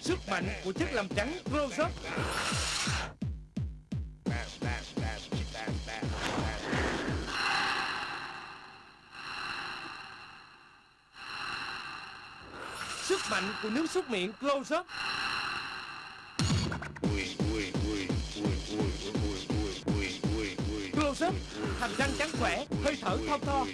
Sức mạnh của chất làm trắng close up Sức mạnh của nước súc miệng close up Close up Hàm răng trắng khỏe, Hơi thở thon thon.